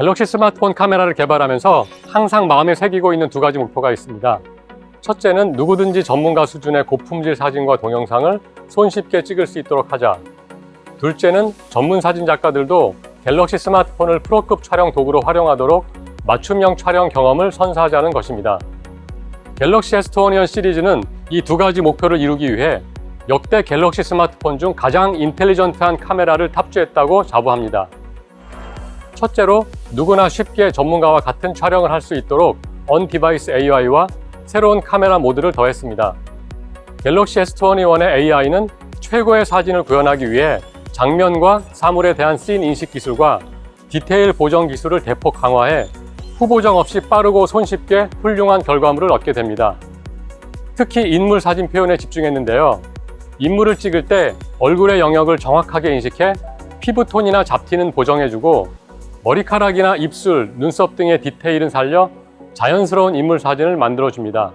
갤럭시 스마트폰 카메라를 개발하면서 항상 마음에 새기고 있는 두 가지 목표가 있습니다. 첫째는 누구든지 전문가 수준의 고품질 사진과 동영상을 손쉽게 찍을 수 있도록 하자. 둘째는 전문 사진 작가들도 갤럭시 스마트폰을 프로급 촬영 도구로 활용하도록 맞춤형 촬영 경험을 선사하자는 것입니다. 갤럭시 S21 시리즈는 이 두 가지 목표를 이루기 위해 역대 갤럭시 스마트폰 중 가장 인텔리전트한 카메라를 탑재했다고 자부합니다. 첫째로 누구나 쉽게 전문가와 같은 촬영을 할 수 있도록 on-device AI와 새로운 카메라 모드를 더했습니다. 갤럭시 S21의 AI는 최고의 사진을 구현하기 위해 장면과 사물에 대한 씬 인식 기술과 디테일 보정 기술을 대폭 강화해 후보정 없이 빠르고 손쉽게 훌륭한 결과물을 얻게 됩니다. 특히 인물 사진 표현에 집중했는데요. 인물을 찍을 때 얼굴의 영역을 정확하게 인식해 피부톤이나 잡티는 보정해주고 머리카락이나 입술, 눈썹 등의 디테일은 살려 자연스러운 인물 사진을 만들어줍니다.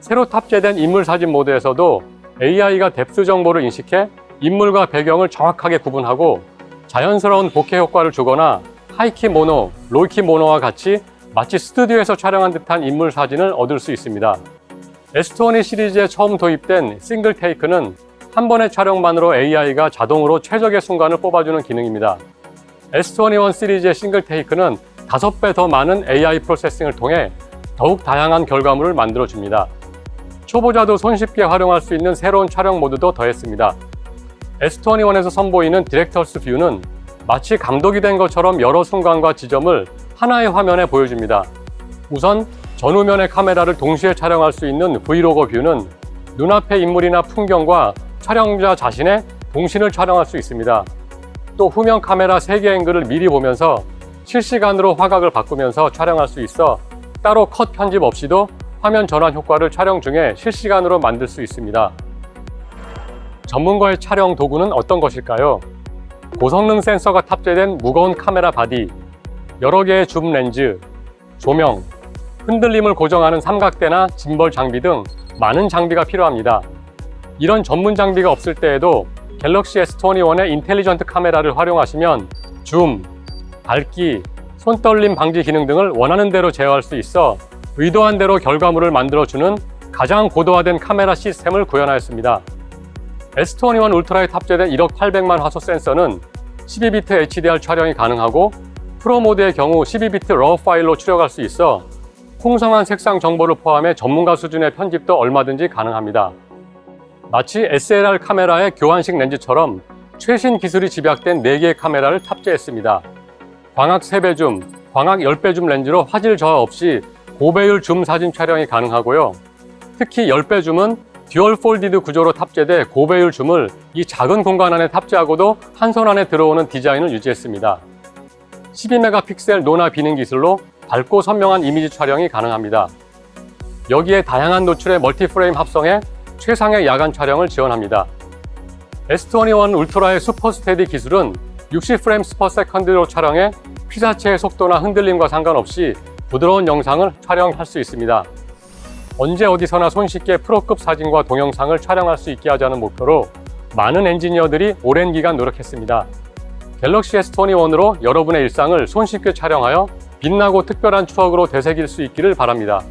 새로 탑재된 인물 사진 모드에서도 AI가 depth 정보를 인식해 인물과 배경을 정확하게 구분하고 자연스러운 bokeh 효과를 주거나 high-key mono, low-key mono와 같이 마치 스튜디오에서 촬영한 듯한 인물 사진을 얻을 수 있습니다. S20 시리즈에 처음 도입된 Single Take는 한 번의 촬영만으로 AI가 자동으로 최적의 순간을 뽑아주는 기능입니다. S21 시리즈의 Single Take는 5배 더 많은 AI processing을 통해 더욱 다양한 결과물을 만들어줍니다. 초보자도 손쉽게 활용할 수 있는 새로운 촬영 모드도 더했습니다. S21에서 선보이는 Director's View는 마치 감독이 된 것처럼 여러 순간과 지점을 하나의 화면에 보여줍니다. 우선 전후면의 카메라를 동시에 촬영할 수 있는 Vlogger View는 눈앞의 인물이나 풍경과 촬영자 자신의 동신을 촬영할 수 있습니다. 또 후면 카메라 3개 앵글을 미리 보면서 실시간으로 화각을 바꾸면서 촬영할 수 있어 따로 컷 편집 없이도 화면 전환 효과를 촬영 중에 실시간으로 만들 수 있습니다. 전문가의 촬영 도구는 어떤 것일까요? 고성능 센서가 탑재된 무거운 카메라 바디, 여러 개의 줌 렌즈, 조명, 흔들림을 고정하는 삼각대나 짐벌 장비 등 많은 장비가 필요합니다. 이런 전문 장비가 없을 때에도 갤럭시 S21의 인텔리전트 카메라를 활용하시면 줌, 밝기, 손떨림 방지 기능 등을 원하는 대로 제어할 수 있어 의도한 대로 결과물을 만들어주는 가장 고도화된 카메라 시스템을 구현하였습니다. S21 울트라에 탑재된 1억 800만 화소 센서는 12비트 HDR 촬영이 가능하고 프로 모드의 경우 12비트 RAW 파일로 출력할 수 있어 풍성한 색상 정보를 포함해 전문가 수준의 편집도 얼마든지 가능합니다. 마치 SLR 카메라의 교환식 렌즈처럼 최신 기술이 집약된 4개의 카메라를 탑재했습니다. 광학 3배 줌, 광학 10배 줌 렌즈로 화질 저하 없이 고배율 줌 사진 촬영이 가능하고요. 특히 10배 줌은 dual folded 구조로 탑재돼 고배율 줌을 이 작은 공간 안에 탑재하고도 한 손 안에 들어오는 디자인을 유지했습니다. 12메가픽셀 nona binning 기술로 밝고 선명한 이미지 촬영이 가능합니다. 여기에 다양한 노출의 multi-frame 합성해 최상의 야간 촬영을 지원합니다. S21 울트라의 Super Steady 기술은 60 frames per second로 촬영해 피사체의 속도나 흔들림과 상관없이 부드러운 영상을 촬영할 수 있습니다. 언제 어디서나 손쉽게 프로급 사진과 동영상을 촬영할 수 있게 하자는 목표로 많은 엔지니어들이 오랜 기간 노력했습니다. 갤럭시 S21으로 여러분의 일상을 손쉽게 촬영하여 빛나고 특별한 추억으로 되새길 수 있기를 바랍니다.